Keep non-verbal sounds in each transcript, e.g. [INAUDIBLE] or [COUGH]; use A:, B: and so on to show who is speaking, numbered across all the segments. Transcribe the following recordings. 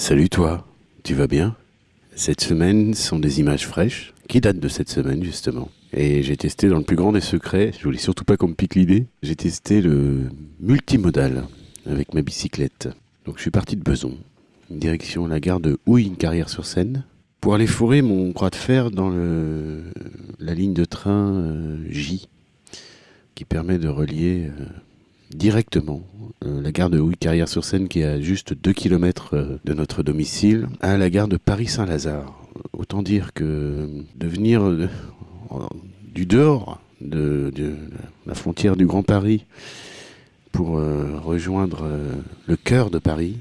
A: Salut toi, tu vas bien? Cette semaine sont des images fraîches. Qui datent de cette semaine justement? Et j'ai testé dans le plus grand des secrets, je voulais surtout pas qu'on me pique l'idée, j'ai testé le multimodal avec ma bicyclette. Donc je suis parti de Beson, direction la gare de Houille, carrière sur Seine, pour aller fourrer mon croix de fer dans le, la ligne de train euh, J, qui permet de relier euh, directement euh, la gare de Houille-Carrière-sur-Seine, qui est à juste 2 km de notre domicile, à la gare de Paris-Saint-Lazare. Autant dire que de venir du dehors de, la frontière du Grand Paris pour rejoindre le cœur de Paris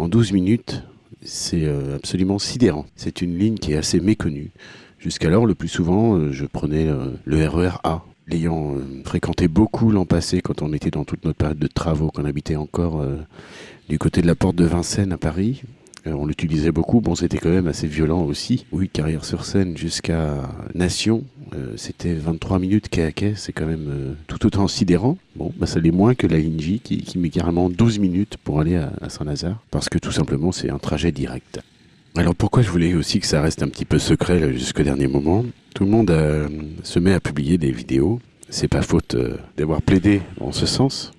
A: en 12 minutes, c'est euh, absolument sidérant. C'est une ligne qui est assez méconnue. Jusqu'alors, le plus souvent, euh, je prenais euh, le RER A. L'ayant fréquenté beaucoup l'an passé, quand on était dans toute notre période de travaux, qu'on habitait encore du côté de la porte de Vincennes à Paris, on l'utilisait beaucoup. Bon, c'était quand même assez violent aussi. Oui, carrière sur scène jusqu'à Nation, c'était 23 minutes quai à quai. C'est quand même tout autant sidérant. Bon, bah, ça l'est moins que la ligne qui, met carrément 12 minutes pour aller à, à Saint-Lazare. Parce que tout simplement, c'est un trajet direct. Alors pourquoi je voulais aussi que ça reste un petit peu secret jusqu'au dernier moment? Tout le monde euh, se met à publier des vidéos. C'est pas faute euh, d'avoir plaidé en ce sens.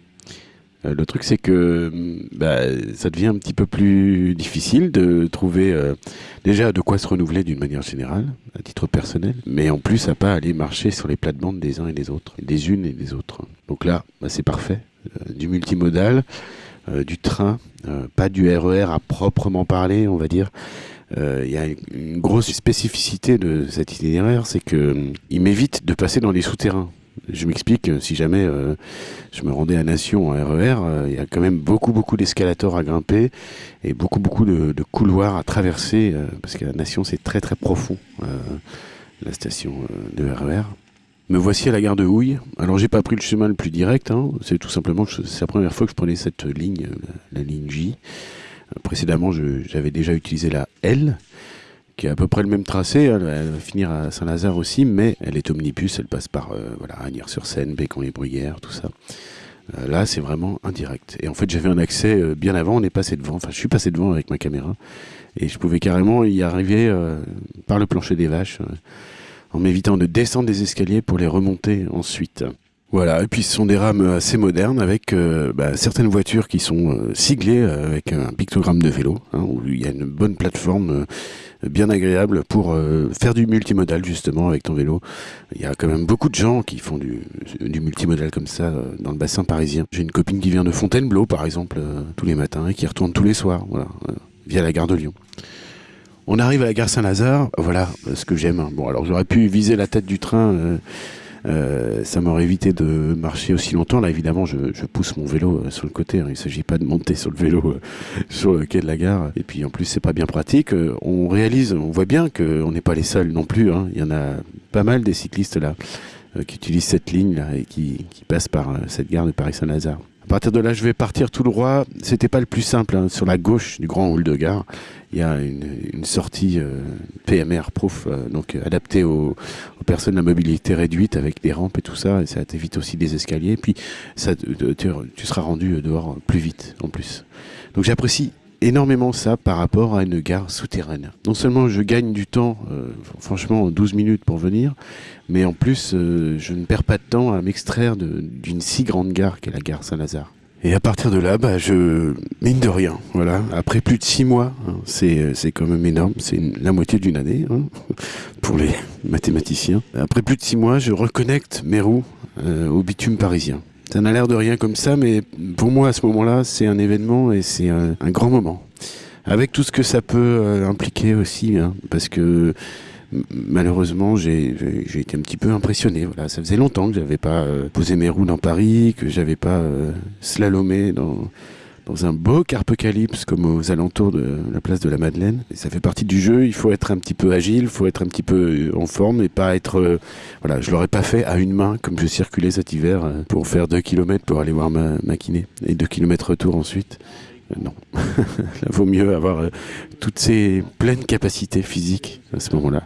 A: Euh, le truc, c'est que bah, ça devient un petit peu plus difficile de trouver déjà de quoi se renouveler d'une manière générale, à titre personnel, mais en plus à pas aller marcher sur les plates-bandes des uns et des autres, des unes et des autres. Donc là, bah, c'est parfait. Du multimodal, du train, euh, pas du RER à proprement parler, on va dire. Il y a une grosse spécificité de cet itinéraire, c'est que il m'évite de passer dans les souterrains. Je m'explique, si jamais euh, je me rendais à Nation en RER, euh, il y a quand même beaucoup, beaucoup d'escalators à grimper et beaucoup, beaucoup de, couloirs à traverser, euh, parce qu'à Nation, c'est très, très profond, la station de RER. Me voici à la gare de Houille. Alors, j'ai pas pris le chemin le plus direct, hein. c'est tout simplement que c'est la première fois que je prenais cette ligne, la, ligne J. précédemment, j'avais déjà utilisé la L qui est à peu près le même tracé. Elle, va finir à Saint-Lazare aussi, mais elle est omnibus. Elle passe par euh, voilà, Agnières-sur-Seine, Bécon-les-Bruyères, tout ça. Euh, là, c'est vraiment indirect. Et en fait, j'avais un accès euh, bien avant. On est passé devant. Enfin, je suis passé devant avec ma caméra. Et je pouvais carrément y arriver euh, par le plancher des vaches, en m'évitant de descendre des escaliers pour les remonter ensuite. Voilà, et puis ce sont des rames assez modernes avec euh, bah, certaines voitures qui sont euh, siglées euh, avec un pictogramme de vélo, hein, il y a une bonne plateforme euh, bien agréable pour faire du multimodal justement avec ton vélo. Il y a quand même beaucoup de gens qui font du, multimodal comme ça dans le bassin parisien. J'ai une copine qui vient de Fontainebleau par exemple tous les matins et qui retourne tous les soirs, via la gare de Lyon. On arrive à la gare Saint-Lazare, voilà ce que j'aime. Bon, alors j'aurais pu viser la tête du train. Euh, euh, ça m'aurait évité de marcher aussi longtemps. Là, évidemment, je, pousse mon vélo euh, sur le côté. Hein. Il ne s'agit pas de monter sur le vélo [LAUGHS] sur le quai de la gare. Et puis, en plus, c'est pas bien pratique. On réalise, on voit bien qu'on n'est pas les seuls non plus. Hein. Il y en a pas mal des cyclistes là qui utilisent cette ligne et qui, passent par cette gare de Paris-Saint-Lazare. Partir de là, je vais partir tout droit. C'était pas le plus simple. Hein. Sur la gauche du grand hall de gare, il y a une, sortie euh, PMR proof, euh, donc adaptée aux, personnes à mobilité réduite avec des rampes et tout ça. Et ça t'évite aussi des escaliers. Puis, ça, tu, tu seras rendu dehors plus vite en plus. Donc, j'apprécie énormément ça par rapport à une gare souterraine. Non seulement je gagne du temps, euh, franchement 12 minutes pour venir, mais en plus euh, je ne perds pas de temps à m'extraire d'une si grande gare qu'est la gare Saint-Lazare. Et à partir de là, bah, je mine de rien, voilà. Après plus de six mois, hein, c'est c'est quand même énorme, c'est la moitié d'une année hein, [LAUGHS] pour les [LAUGHS] mathématiciens. Après plus de six mois, je reconnecte mes roues euh, au bitume parisien. Ça n'a l'air de rien comme ça, mais pour moi, à ce moment-là, c'est un événement et c'est un, grand moment. Avec tout ce que ça peut euh, impliquer aussi, hein, parce que malheureusement, j'ai été un petit peu impressionné. Voilà, ça faisait longtemps que j'avais pas euh, posé mes roues dans Paris, que j'avais pas euh, slalomé dans dans un beau carpocalypse comme aux alentours de la place de la Madeleine. Ça fait partie du jeu, il faut être un petit peu agile, il faut être un petit peu en forme et pas être... Euh, voilà, je l'aurais pas fait à une main comme je circulais cet hiver euh, pour faire 2 km pour aller voir ma, kiné et 2 km retour ensuite. Euh, non, [LAUGHS] il vaut mieux avoir euh, toutes ces pleines capacités physiques à ce moment-là.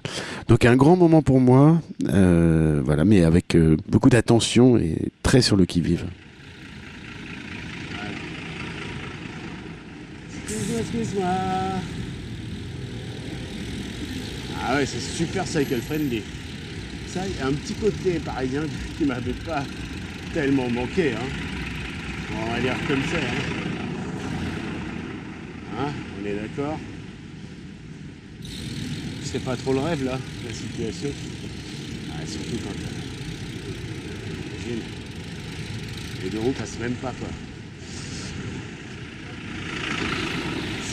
A: Donc un grand moment pour moi, euh, voilà, mais avec euh, beaucoup d'attention et très sur le qui-vive.
B: Excuse-moi. Ah ouais, c'est super cycle friendly. Ça, il y a un petit côté parisien qui m'avait pas tellement manqué. Hein. on va dire comme ça. Hein. Hein, on est d'accord? C'est pas trop le rêve là, la situation. Ah, surtout quand. Imagine. Les deux roues passent même pas quoi.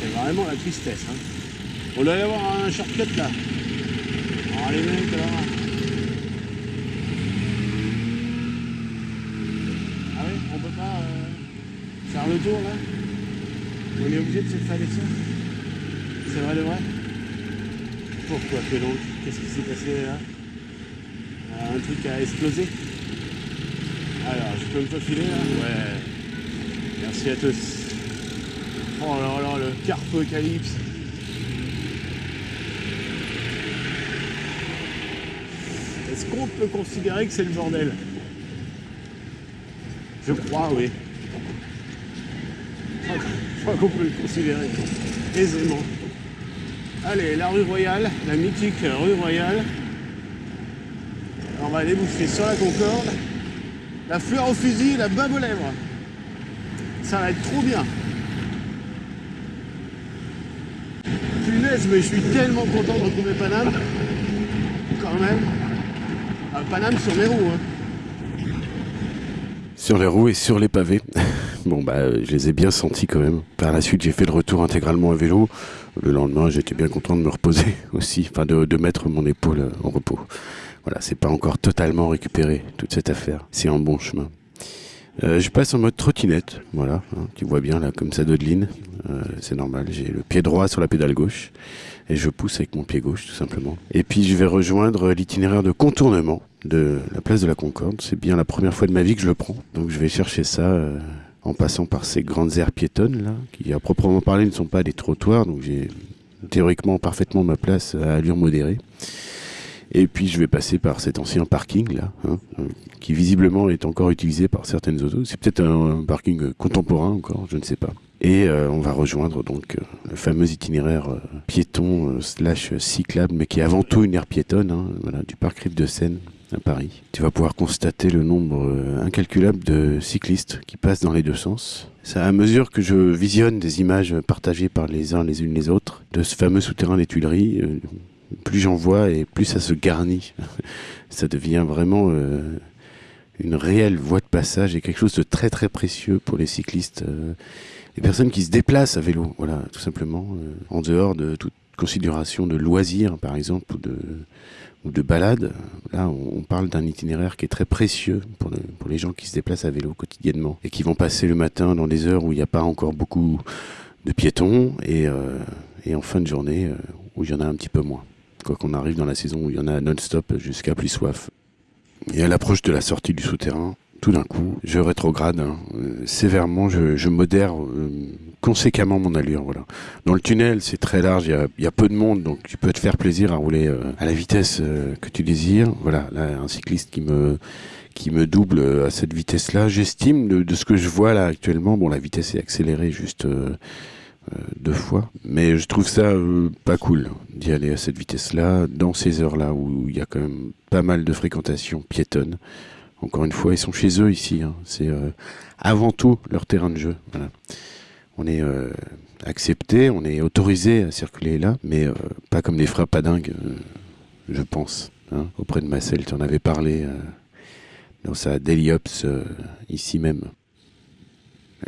B: C'est vraiment la tristesse. Hein. On doit y avoir un shortcut là. Oh les mecs là. Ah oui, on peut pas euh, faire le tour là On est obligé de se faire ça C'est vrai de vrai Pourquoi que donc Qu'est-ce qui s'est passé là? Un truc a explosé Alors, je peux me faufiler là? Ouais. Merci à tous. Oh là là, le carpocalypse Est-ce qu'on peut considérer que c'est le bordel? Je crois, oui. Je crois qu'on peut le considérer aisément. Allez, la rue Royale, la mythique rue Royale. On va déboucher sur la Concorde. La fleur au fusil, la bave aux lèvres. Ça va être trop bien. Je suis tellement content de retrouver Paname. Quand même. Paname sur les roues. Hein.
A: Sur les roues et sur les pavés. [LAUGHS] bon, bah, je les ai bien sentis quand même. Par la suite, j'ai fait le retour intégralement à vélo. Le lendemain, j'étais bien content de me reposer [LAUGHS] aussi, enfin de, mettre mon épaule en repos. Voilà, c'est pas encore totalement récupéré toute cette affaire. C'est en bon chemin. Euh, je passe en mode trottinette, voilà. Hein, tu vois bien là, comme ça, Dodeline. Euh, c'est normal. J'ai le pied droit sur la pédale gauche et je pousse avec mon pied gauche, tout simplement. Et puis je vais rejoindre l'itinéraire de contournement de la place de la Concorde. C'est bien la première fois de ma vie que je le prends. Donc je vais chercher ça euh, en passant par ces grandes aires piétonnes là, qui à proprement parler ne sont pas des trottoirs. Donc j'ai théoriquement parfaitement ma place à allure modérée. Et puis je vais passer par cet ancien parking là, hein, euh, qui visiblement est encore utilisé par certaines autos. C'est peut-être un, parking contemporain encore, je ne sais pas. Et euh, on va rejoindre donc le fameux itinéraire piéton slash cyclable, mais qui est avant tout une aire piétonne, hein, du parc Rive de Seine à Paris. Tu vas pouvoir constater le nombre euh, incalculable de cyclistes qui passent dans les deux sens. Ça, à mesure que je visionne des images partagées par les uns les unes les autres de ce fameux souterrain des Tuileries, euh, plus j'en vois et plus ça se garnit. [LAUGHS] ça devient vraiment euh, une réelle voie de passage et quelque chose de très très précieux pour les cyclistes, les personnes qui se déplacent à vélo, voilà, tout simplement, en dehors de toute considération de loisirs, par exemple, ou de ou de balade. Là, on parle d'un itinéraire qui est très précieux pour, les gens qui se déplacent à vélo quotidiennement et qui vont passer le matin dans des heures où il n'y a pas encore beaucoup de piétons et, euh, et en fin de journée euh, où il y en a un petit peu moins. Quoi qu'on arrive dans la saison où il y en a non-stop jusqu'à plus soif. Et à l'approche de la sortie du souterrain, tout d'un coup, je rétrograde hein, euh, sévèrement, je, modère euh, conséquemment mon allure. Voilà. Dans le tunnel, c'est très large, il y, a, peu de monde, donc tu peux te faire plaisir à rouler euh, à la vitesse que tu désires. Voilà, là, un cycliste qui me qui me double à cette vitesse-là. J'estime de, ce que je vois là actuellement, bon, la vitesse est accélérée juste deux fois, mais je trouve ça pas cool d'y aller à cette vitesse-là, dans ces heures-là où il y a quand même pas mal de fréquentation piétonne. Encore une fois, ils sont chez eux ici. Hein. C'est euh, avant tout leur terrain de jeu. On est euh, accepté, on est autorisé à circuler là, mais euh, pas comme des frères dingues, je pense. Hein. Auprès de Marcel, tu en avais parlé dans sa Daily ici même.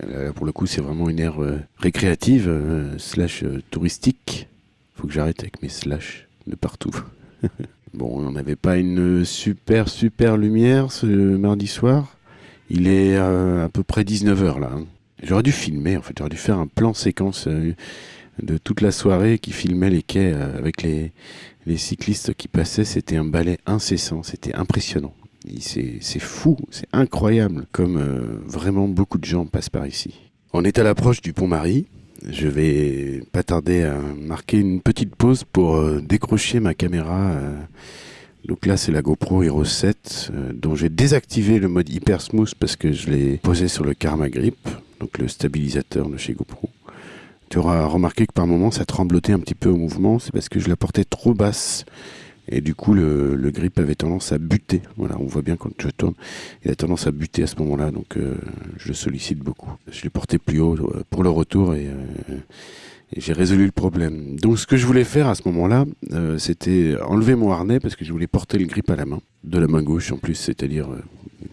A: Là, pour le coup, c'est vraiment une aire récréative, slash touristique. Faut que j'arrête avec mes slash de partout. [LAUGHS] Bon, on n'avait pas une super, super lumière ce mardi soir. Il est euh, à peu près 19h là. Hein. J'aurais dû filmer, en fait, j'aurais dû faire un plan séquence euh, de toute la soirée qui filmait les quais euh, avec les, les cyclistes qui passaient. C'était un balai incessant, c'était impressionnant. C'est fou, c'est incroyable comme vraiment beaucoup de gens passent par ici. On est à l'approche du pont Marie. Je vais pas tarder à marquer une petite pause pour euh, décrocher ma caméra. Euh. donc là, c'est la GoPro Hero 7, euh, dont j'ai désactivé le mode hyper smooth parce que je l'ai posé sur le Karma Grip, donc le stabilisateur de chez GoPro. Tu auras remarqué que par moments ça tremblotait un petit peu au mouvement, c'est parce que je la portais trop basse. Et du coup, le, grip avait tendance à buter. Voilà, on voit bien quand je tourne, il a tendance à buter à ce moment-là, donc euh, je le sollicite beaucoup. Je l'ai porté plus haut euh, pour le retour et, j'ai résolu le problème. Donc, ce que je voulais faire à ce moment-là, c'était enlever mon harnais parce que je voulais porter le grip à la main, de la main gauche en plus, c'est-à-dire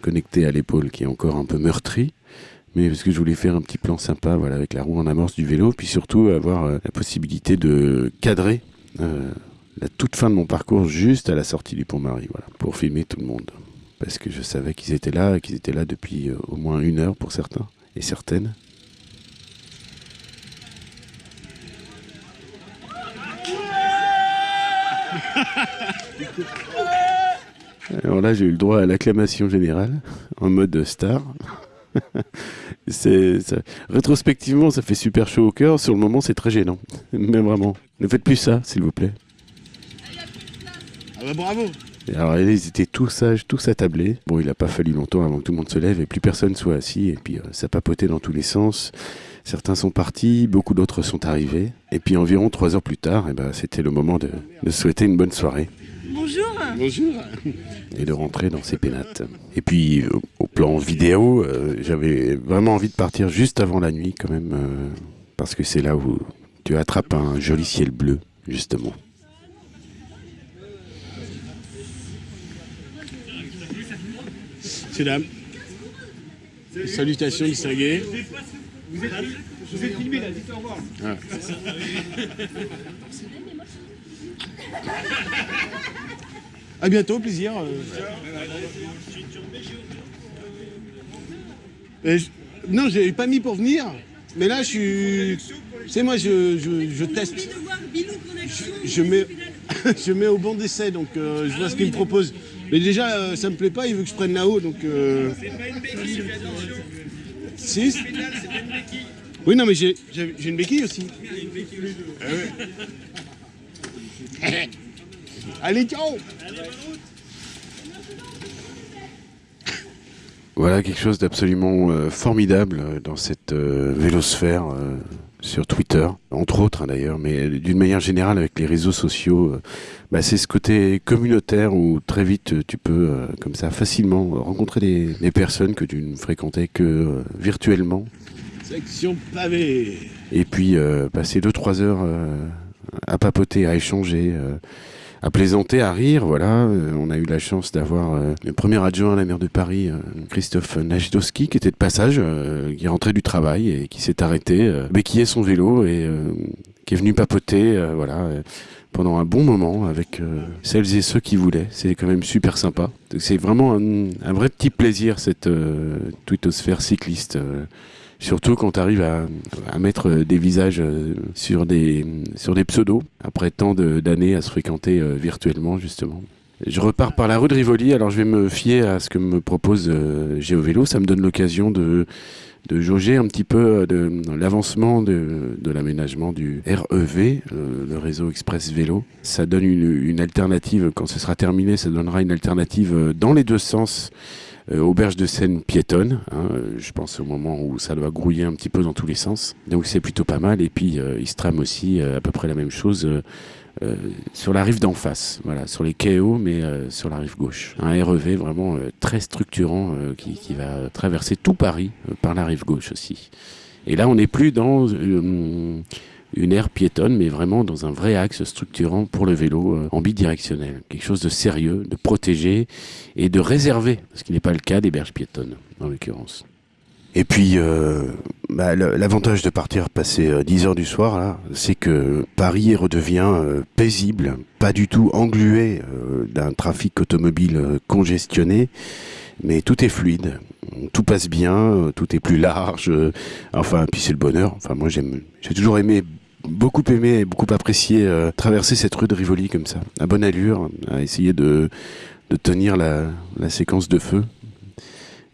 A: connecté à l'épaule qui est encore un peu meurtri mais parce que je voulais faire un petit plan sympa voilà, avec la roue en amorce du vélo, puis surtout avoir euh, la possibilité de cadrer euh, la toute fin de mon parcours juste à la sortie du Pont-Marie, voilà, pour filmer tout le monde. Parce que je savais qu'ils étaient là, qu'ils étaient là depuis euh, au moins une heure pour certains et certaines. [LAUGHS] Alors là, j'ai eu le droit à l'acclamation générale en mode star. [LAUGHS] c'est rétrospectivement, ça fait super chaud au cœur. Sur le moment, c'est très gênant. Mais vraiment, ne faites plus ça, s'il vous plaît.
B: Ah bah bravo.
A: alors, ils étaient tous sages, tous attablés. Bon, il n'a pas fallu longtemps avant que tout le monde se lève et plus personne soit assis. Et puis, euh, ça papotait dans tous les sens. Certains sont partis, beaucoup d'autres sont arrivés. Et puis, environ trois heures plus tard, et eh ben, c'était le moment de, de souhaiter une bonne soirée.
B: Bonjour. Bonjour.
A: Et de rentrer dans ces pénates. Et puis, au plan vidéo, euh, j'avais vraiment envie de partir juste avant la nuit, quand même, euh, parce que c'est là où tu attrapes un joli ciel bleu, justement.
B: C'est dames, salutations distinguées. Vous êtes, vous êtes filmé là, dites au revoir. Ah. À bientôt, plaisir. Euh, je... Non, j'ai pas mis pour venir, mais là je suis. C'est moi, je, je, teste. Je, mets, [LAUGHS] je mets au bon d'essai, donc euh, je vois ce qu'il me propose. Mais déjà, euh, ça me plaît pas, il veut que je prenne là-haut, donc. C'est pas une béquille, Si Oui, non, mais j'ai une béquille aussi. [LAUGHS] Allez, ciao.
A: Voilà quelque chose d'absolument euh, formidable euh, dans cette euh, vélosphère sur Twitter, entre autres hein, d'ailleurs, mais d'une manière générale avec les réseaux sociaux, bah, c'est ce côté communautaire où très vite tu peux, comme ça, facilement rencontrer des, personnes que tu ne fréquentais que virtuellement.
B: Section pavée.
A: Et puis passer 2-3 heures à papoter, à échanger à plaisanter, à rire. Voilà, euh, on a eu la chance d'avoir euh, le premier adjoint à la maire de Paris, euh, Christophe Najdowski, qui était de passage, qui est rentré du travail et qui s'est arrêté, béquillé son vélo et qui est venu papoter, voilà pendant un bon moment avec celles et ceux qui voulaient. C'est quand même super sympa. C'est vraiment un, un, vrai petit plaisir cette euh, twittosphère cycliste. Surtout quand tu arrives à, mettre des visages euh, sur des, sur des pseudos, après tant d'années à se fréquenter euh, virtuellement, justement. Je repars par la rue de Rivoli, alors je vais me fier à ce que me propose euh, GeoVélo. Ça me donne l'occasion de, de jauger un petit peu de, l'avancement de, de l'aménagement du REV, le réseau Express Vélo. Ça donne une, alternative, quand ce sera terminé, ça donnera une alternative dans les deux sens euh, auberge de Seine piétonne. Hein, je pense au moment où ça doit grouiller un petit peu dans tous les sens. Donc c'est plutôt pas mal. Et puis euh, il se trame aussi euh, à peu près la même chose. sur la rive d'en face, voilà, sur les KO, mais sur la rive gauche. Un REV vraiment très structurant qui, va traverser tout Paris par la rive gauche aussi. Et là, on n'est plus dans une aire piétonne, mais vraiment dans un vrai axe structurant pour le vélo euh, en bidirectionnel. Quelque chose de sérieux, de protégé et de réservé, ce qui n'est pas le cas des berges piétonnes, en l'occurrence. Et puis, euh, bah, l'avantage de partir passer 10 euh, heures du soir, c'est que Paris redevient paisible, pas du tout englué d'un trafic automobile congestionné, mais tout est fluide, tout passe bien, tout est plus large. enfin, puis c'est le bonheur. Enfin, moi, j'ai toujours aimé beaucoup aimé et beaucoup apprécié euh, traverser cette rue de Rivoli comme ça, à bonne allure, à essayer de, de tenir la, la, séquence de feu.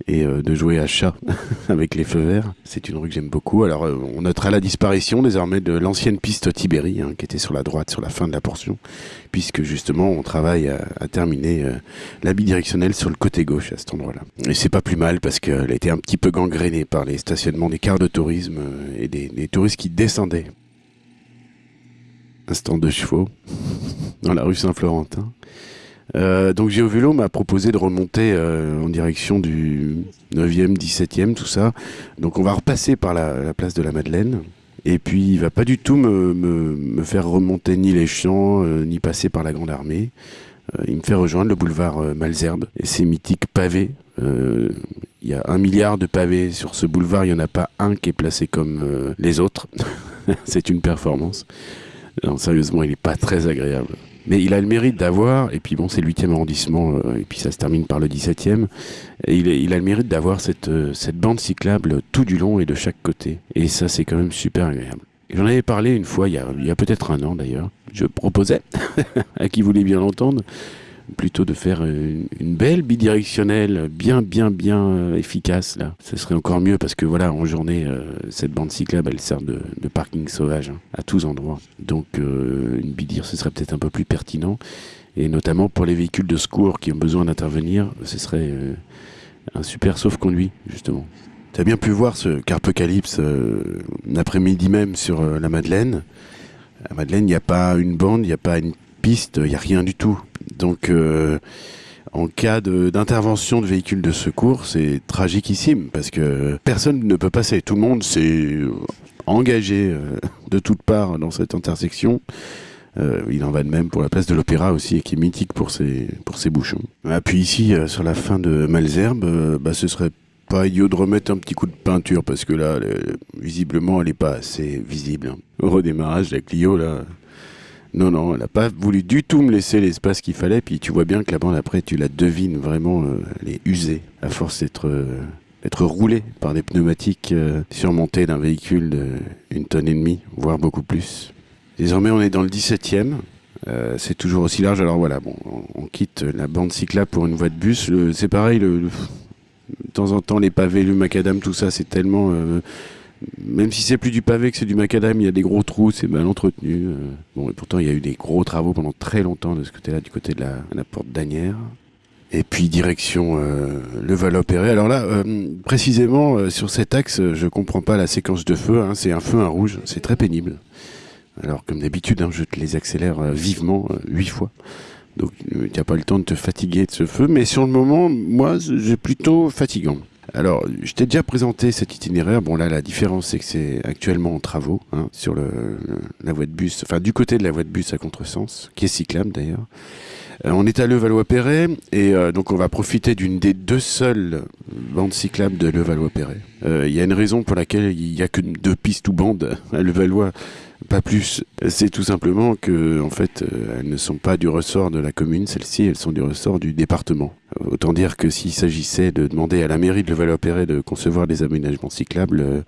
A: et euh, de jouer à chat [LAUGHS] avec les feux verts. C'est une rue que j'aime beaucoup. Alors euh, on notera la disparition désormais de l'ancienne piste Tibéri hein, qui était sur la droite sur la fin de la portion puisque justement on travaille à, terminer la bidirectionnelle sur le côté gauche à cet endroit-là. Et c'est pas plus mal parce qu'elle a été un petit peu gangrénée par les stationnements des cars de tourisme et des, des touristes qui descendaient. Un stand de chevaux dans la rue Saint-Florentin. Euh, donc Géovélo m'a proposé de remonter euh, en direction du 9e, 17e, tout ça. Donc on va repasser par la, place de la Madeleine. Et puis il va pas du tout me, me, faire remonter ni les champs, euh, ni passer par la Grande Armée. il me fait rejoindre le boulevard Malzerbe et ses mythiques pavés. Il y a un milliard de pavés sur ce boulevard, il n'y en a pas un qui est placé comme les autres. [LAUGHS] C'est une performance. Non, sérieusement, il n'est pas très agréable. Mais il a le mérite d'avoir, et puis bon, c'est le 8e arrondissement, euh, et puis ça se termine par le 17e, et il, a le mérite d'avoir cette, euh, cette bande cyclable tout du long et de chaque côté. Et ça, c'est quand même super agréable. J'en avais parlé une fois, il y a, a peut-être un an d'ailleurs. Je proposais, [LAUGHS] à qui voulait bien l'entendre, plutôt de faire une, belle bidirectionnelle, bien, bien, bien euh, efficace. Là, ce serait encore mieux parce que voilà, en journée, euh, cette bande cyclable, elle sert de, parking sauvage hein, à tous endroits. Donc, euh, une bidir, ce serait peut-être un peu plus pertinent, et notamment pour les véhicules de secours qui ont besoin d'intervenir, ce serait un super sauf-conduit justement. Tu as bien pu voir ce Carpocalypse l'après-midi même sur la Madeleine. À Madeleine, il n'y a pas une bande, il n'y a pas une il n'y a rien du tout. Donc, euh, en cas d'intervention de, véhicules de secours, c'est tragiquissime parce que personne ne peut passer. Tout le monde s'est engagé euh, de toutes parts dans cette intersection. Euh, il en va de même pour la place de l'Opéra aussi, qui est mythique pour ses, pour ses bouchons. Ah, puis ici, sur la fin de Malzerbe, bah, ce serait pas idiot de remettre un petit coup de peinture parce que là, visiblement, elle n'est pas assez visible. Au redémarrage, la Clio, là, non, non, elle n'a pas voulu du tout me laisser l'espace qu'il fallait. Puis tu vois bien que la bande, après, tu la devines vraiment, euh, elle est usée, à force d'être euh, roulée par des pneumatiques euh, surmontés d'un véhicule d'une tonne et demie, voire beaucoup plus. Désormais, on est dans le 17e. c'est toujours aussi large. Alors voilà, bon, on, quitte la bande cyclable pour une voie de bus. C'est pareil, de temps en temps, les pavés, le macadam, tout ça, c'est tellement même si c'est plus du pavé que c'est du macadam, il y a des gros trous, c'est mal entretenu. Euh. bon, et pourtant, il y a eu des gros travaux pendant très longtemps de ce côté-là, du côté de la, porte d'Anière. Et puis direction euh, le Val-Opéré. Alors là, euh, précisément sur cet axe, je comprends pas la séquence de feu. Hein. c'est un feu, un rouge, c'est très pénible. Alors comme d'habitude, hein, je te les accélère vivement, huit fois. Donc tu n'as pas le temps de te fatiguer de ce feu. Mais sur le moment, moi, j'ai plutôt fatigant. Alors, je t'ai déjà présenté cet itinéraire. Bon, là, la différence, c'est que c'est actuellement en travaux hein, sur la voie de bus, enfin du côté de la voie de bus à contresens, qui est cyclable d'ailleurs. Euh, on est à Levallois-Perret et euh, donc on va profiter d'une des deux seules bandes cyclables de Levallois-Perret. Euh, il y a une raison pour laquelle il n'y a que deux pistes ou bandes à Levallois pas plus. C'est tout simplement que, en fait, euh, elles ne sont pas du ressort de la commune, celles-ci, elles sont du ressort du département. Autant dire que s'il s'agissait de demander à la mairie de Levallois-Perret de concevoir des aménagements cyclables, euh,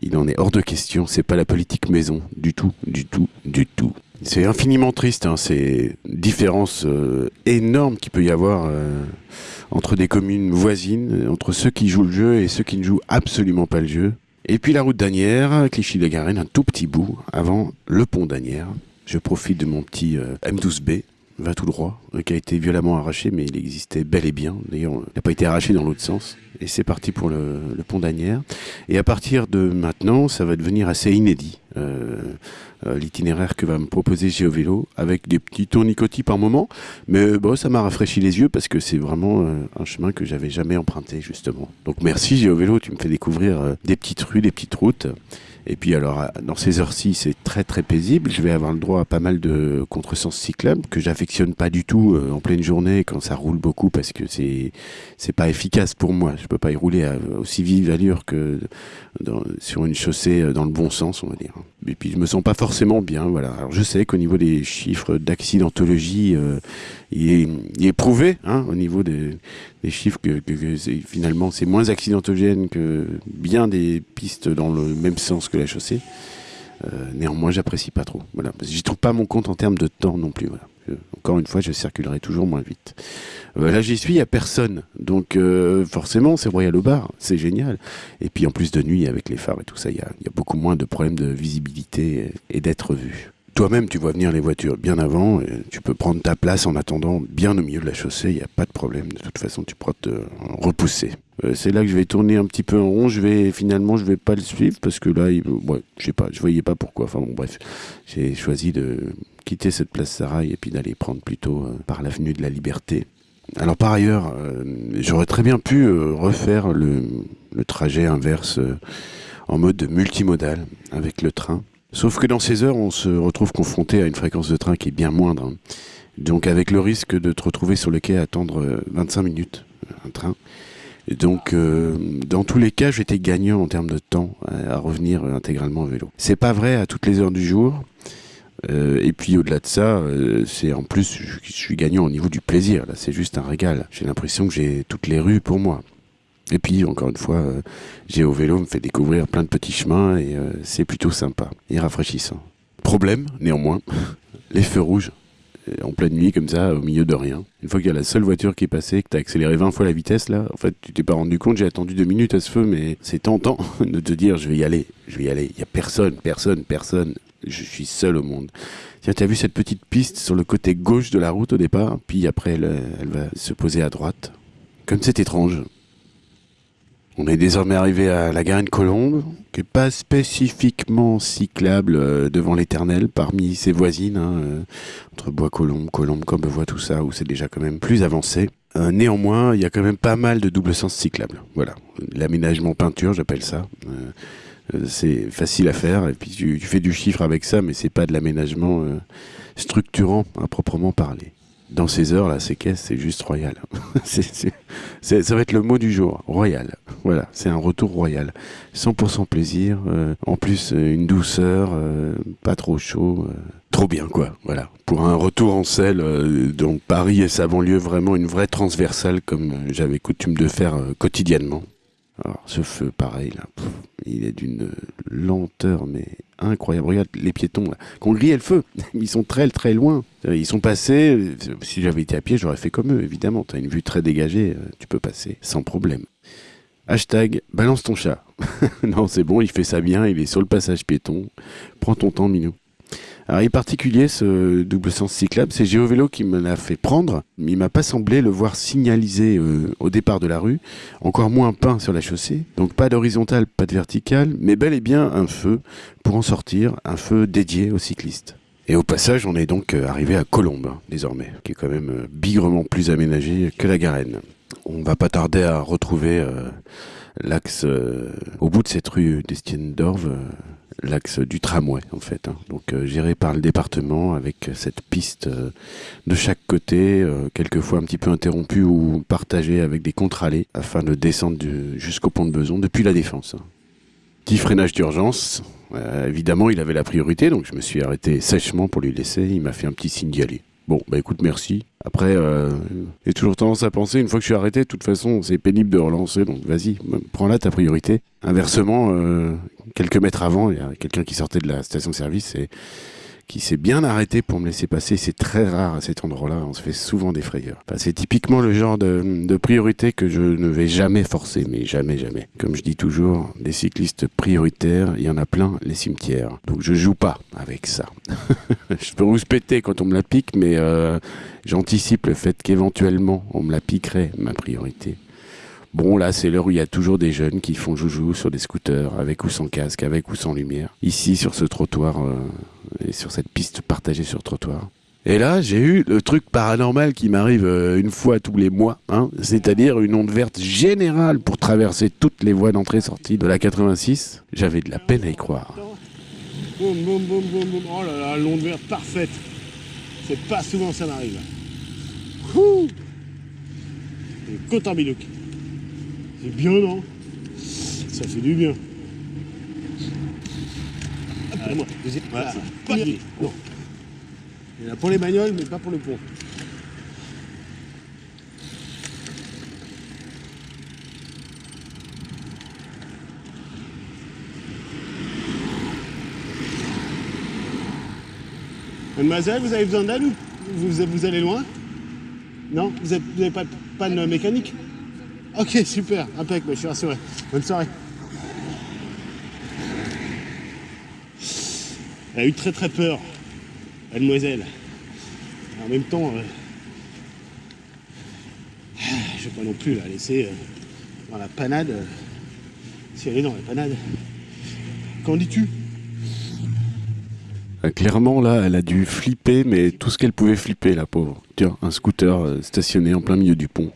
A: il en est hors de question. C'est pas la politique maison, du tout, du tout, du tout. C'est infiniment triste, hein, ces différences euh, énormes qu'il peut y avoir entre des communes voisines, entre ceux qui jouent le jeu et ceux qui ne jouent absolument pas le jeu. Et puis la route d'Anières, Clichy-de-Garenne, un tout petit bout avant le pont d'Anières. Je profite de mon petit euh, M12B, va tout droit, euh, qui a été violemment arraché, mais il existait bel et bien. D'ailleurs, il n'a pas été arraché dans l'autre sens. Et c'est parti pour le, pont d'Anières. Et à partir de maintenant, ça va devenir assez inédit. Euh, euh, l'itinéraire que va me proposer GeoVélo avec des petits tournicotis par moment. Mais bon, ça m'a rafraîchi les yeux parce que c'est vraiment euh, un chemin que j'avais jamais emprunté justement. Donc merci GeoVélo, tu me fais découvrir euh, des petites rues, des petites routes. Et puis alors, dans ces heures-ci, c'est très très paisible. Je vais avoir le droit à pas mal de contresens cyclables que j'affectionne pas du tout euh, en pleine journée quand ça roule beaucoup parce que c'est c'est pas efficace pour moi. Je peux pas y rouler à aussi vive allure que sur une chaussée euh, dans le bon sens, on va dire. Et puis je me sens pas forcément bien. Voilà. Alors je sais qu'au niveau des chiffres d'accidentologie, euh, il, est, prouvé hein, au niveau des, chiffres que, finalement c'est moins accidentogène que bien des pistes dans le même sens que la chaussée. Euh, néanmoins, j'apprécie pas trop. Voilà, j'y trouve pas mon compte en termes de temps non plus. Encore une fois, je circulerai toujours moins vite. Là, j'y suis, il n'y a personne. Donc, euh, forcément, c'est Royal au bar. C'est génial. Et puis, en plus de nuit, avec les phares et tout ça, il y a, beaucoup moins de problèmes de visibilité et d'être vu. Toi-même, tu vois venir les voitures bien avant. Et tu peux prendre ta place en attendant bien au milieu de la chaussée. Il n'y a pas de problème. De toute façon, tu pourras te repousser. Euh, c'est là que je vais tourner un petit peu en rond. Je vais finalement, je vais pas le suivre parce que là, ouais, je sais pas, je voyais pas pourquoi. Enfin bon, bref, j'ai choisi de quitter cette place Sarail et puis d'aller prendre plutôt par l'avenue de la Liberté alors par ailleurs, euh, j'aurais très bien pu euh, refaire le, trajet inverse euh, en mode multimodal avec le train. Sauf que dans ces heures, on se retrouve confronté à une fréquence de train qui est bien moindre. Donc avec le risque de te retrouver sur le quai à attendre 25 minutes un train. donc dans tous les cas, j'étais gagnant en termes de temps à, à revenir intégralement en vélo. C'est pas vrai à toutes les heures du jour. Euh, et puis au-delà de ça, euh, c'est en plus, je, suis gagnant au niveau du plaisir. Là, c'est juste un régal. J'ai l'impression que j'ai toutes les rues pour moi. Et puis, encore une fois, euh, au vélo me fait découvrir plein de petits chemins et c'est plutôt sympa et rafraîchissant. Problème, néanmoins, [LAUGHS] les feux rouges en pleine nuit comme ça, au milieu de rien. Une fois qu'il y a la seule voiture qui est passée, que tu as accéléré 20 fois la vitesse là, en fait tu t'es pas rendu compte, j'ai attendu deux minutes à ce feu, mais c'est tentant [LAUGHS] de te dire je vais y aller, je vais y aller. Il y a personne, personne, personne je suis seul au monde. Tiens, tu as vu cette petite piste sur le côté gauche de la route au départ, puis après elle va se poser à droite. Comme c'est étrange. On est désormais arrivé à la Garenne Colombe, qui n'est pas spécifiquement cyclable euh, devant l'éternel parmi ses voisines, hein, euh, entre Bois-Colombe, Colombe, Combevoie, tout ça, où c'est déjà quand même plus avancé. Euh, néanmoins, il y a quand même pas mal de double sens cyclables. Voilà, l'aménagement peinture, j'appelle ça. C'est facile à faire et puis tu, fais du chiffre avec ça, mais c'est pas de l'aménagement structurant à proprement parler. Dans ces heures là, ces caisses, c'est juste royal. [LAUGHS] ça va être le mot du jour, royal. Voilà, c'est un retour royal. 100% plaisir, euh, en plus une douceur, pas trop chaud, trop bien quoi. Voilà, pour un retour en selle, donc Paris et sa banlieue, vraiment une vraie transversale comme j'avais coutume de faire quotidiennement. Alors, ce feu, pareil, là, il est d'une lenteur, mais incroyable. Regarde les piétons, là, qui ont grillé le feu. [LAUGHS] Ils sont très, très loin. Ils sont passés. Si j'avais été à pied, j'aurais fait comme eux, évidemment. Tu as une vue très dégagée, euh, tu peux passer sans problème. Hashtag balance ton chat. [LAUGHS] non, c'est bon, il fait ça bien, il est sur le passage piéton. Prends ton temps, Minou. Alors, il est particulier ce double sens cyclable. C'est GeoVélo qui me l'a fait prendre. Il m'a pas semblé le voir signalisé euh, au départ de la rue. Encore moins peint sur la chaussée. Donc pas d'horizontale, pas de verticale, mais bel et bien un feu pour en sortir, un feu dédié aux cyclistes. Et au passage, on est donc euh, arrivé à Colombe, hein, désormais, qui est quand même euh, bigrement plus aménagé que la Garenne. On va pas tarder à retrouver l'axe au bout de cette rue d'Estienne d'Orve l'axe du tramway en fait, hein. donc euh, géré par le département avec cette piste euh, de chaque côté, euh, quelquefois un petit peu interrompue ou partagée avec des contre-allées afin de descendre jusqu'au pont de Beson depuis la défense. Hein. Petit freinage d'urgence, évidemment il avait la priorité donc je me suis arrêté sèchement pour lui laisser, il m'a fait un petit signe d'y aller. Bon, bah écoute, merci. Après, euh, j'ai toujours tendance à penser, une fois que je suis arrêté, de toute façon, c'est pénible de relancer, donc vas-y, prends là ta priorité. Inversement, euh, quelques mètres avant, il y a quelqu'un qui sortait de la station-service et qui s'est bien arrêté pour me laisser passer. C'est très rare à cet endroit-là. On se fait souvent des frayeurs. c'est typiquement le genre de, priorité que je ne vais jamais forcer, mais jamais, jamais. Comme je dis toujours, des cyclistes prioritaires, il y en a plein, les cimetières. Donc je joue pas avec ça. [LAUGHS] je peux rouspéter quand on me la pique, mais euh, j'anticipe le fait qu'éventuellement on me la piquerait, ma priorité. Bon, là, c'est l'heure où il y a toujours des jeunes qui font joujou sur des scooters, avec ou sans casque, avec ou sans lumière. Ici, sur ce trottoir, euh, et sur cette piste partagée sur trottoir. Et là, j'ai eu le truc paranormal qui m'arrive euh, une fois tous les mois, hein, c'est-à-dire une onde verte générale pour traverser toutes les voies d'entrée-sortie de la 86. J'avais de la peine à y croire.
B: Boum, boum, boum, boum, boum. Oh là là, l'onde verte parfaite. C'est pas souvent ça m'arrive. Côte en c'est bien, non? Ça fait du bien. Allez, moi. Voilà. Pas Il y en a pour les bagnoles, mais pas pour le pont. Mademoiselle, vous avez besoin d'aide ou vous, vous allez loin? Non? Vous n'avez pas de panne mécanique? Ok, super, impec, je suis rassuré. Bonne soirée. Elle a eu très très peur, mademoiselle. En même temps, euh, je vais pas non plus la laisser euh, dans la panade. Euh, si elle est dans la panade. Qu'en dis-tu?
A: Clairement, là, elle a dû flipper, mais tout ce qu'elle pouvait flipper, la pauvre. Tiens, un scooter stationné en plein milieu du pont.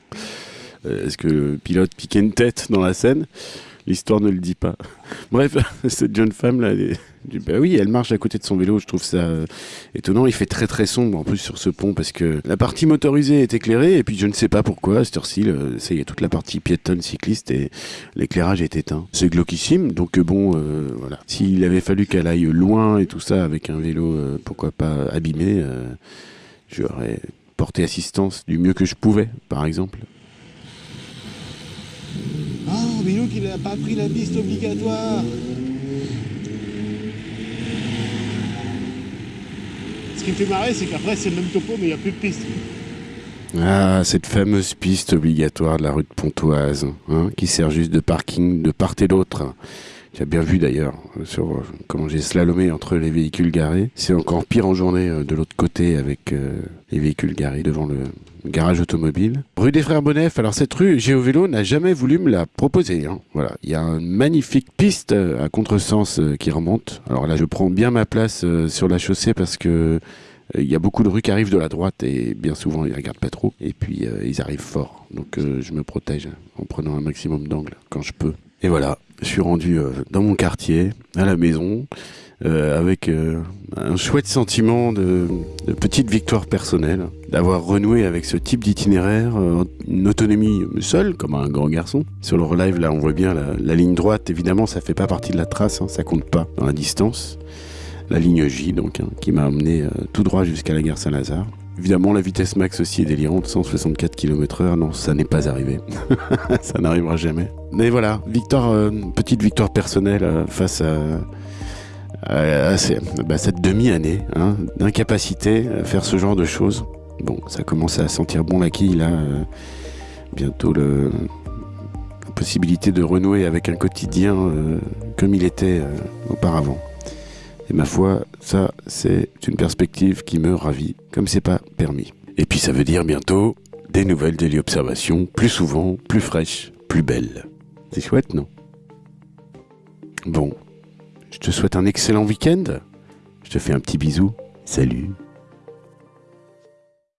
A: Est-ce que le pilote piquait une tête dans la scène? L'histoire ne le dit pas. [LAUGHS] Bref, [LAUGHS] cette jeune femme là, bah oui, elle marche à côté de son vélo. Je trouve ça euh, étonnant. Il fait très très sombre en plus sur ce pont parce que la partie motorisée est éclairée et puis je ne sais pas pourquoi à cette heure-ci, ça y est, toute la partie piétonne cycliste et l'éclairage est éteint. C'est glauquissime, donc euh, bon, euh, voilà. S'il avait fallu qu'elle aille loin et tout ça avec un vélo, pourquoi pas abîmé, j'aurais porté assistance du mieux que je pouvais, par exemple.
B: Oh, Bilou qu'il n'a pas pris la piste obligatoire. Ce qui me fait marrer, c'est qu'après, c'est le même topo, mais il n'y a plus de piste.
A: Ah, cette fameuse piste obligatoire de la rue de Pontoise, hein, qui sert juste de parking de part et d'autre. Tu bien vu d'ailleurs sur euh, comment j'ai slalomé entre les véhicules garés. C'est encore pire en journée euh, de l'autre côté avec euh, les véhicules garés devant le garage automobile. Rue des Frères Bonnef. Alors cette rue, Géovélo n'a jamais voulu me la proposer. Hein. Voilà, il y a une magnifique piste à contresens qui remonte. Alors là, je prends bien ma place sur la chaussée parce que il y a beaucoup de rues qui arrivent de la droite et bien souvent ils regardent pas trop et puis ils arrivent fort. Donc je me protège en prenant un maximum d'angle quand je peux. Et voilà, je suis rendu euh, dans mon quartier, à la maison, euh, avec euh, un chouette sentiment de, petite victoire personnelle, d'avoir renoué avec ce type d'itinéraire, une autonomie seule, comme un grand garçon. Sur le relive, là, on voit bien la, ligne droite, évidemment, ça fait pas partie de la trace, hein, ça compte pas dans la distance. La ligne J, donc, hein, qui m'a amené tout droit jusqu'à la gare Saint-Lazare. Évidemment, la vitesse max aussi est délirante, 164 km/h. Non, ça n'est pas arrivé. [LAUGHS] ça n'arrivera jamais. Mais voilà, victoire, euh, petite victoire personnelle euh, face à, bah, cette demi-année hein, d'incapacité à faire ce genre de choses. Bon, ça commence à sentir bon la quille là. Euh, bientôt la possibilité de renouer avec un quotidien comme il était auparavant. Et ma foi, ça, c'est une perspective qui me ravit, comme c'est pas permis. Et puis ça veut dire bientôt des nouvelles téléobservations, plus souvent, plus fraîches, plus belles. C'est chouette, non? Bon, je te souhaite un excellent week-end. Je te fais un petit bisou. Salut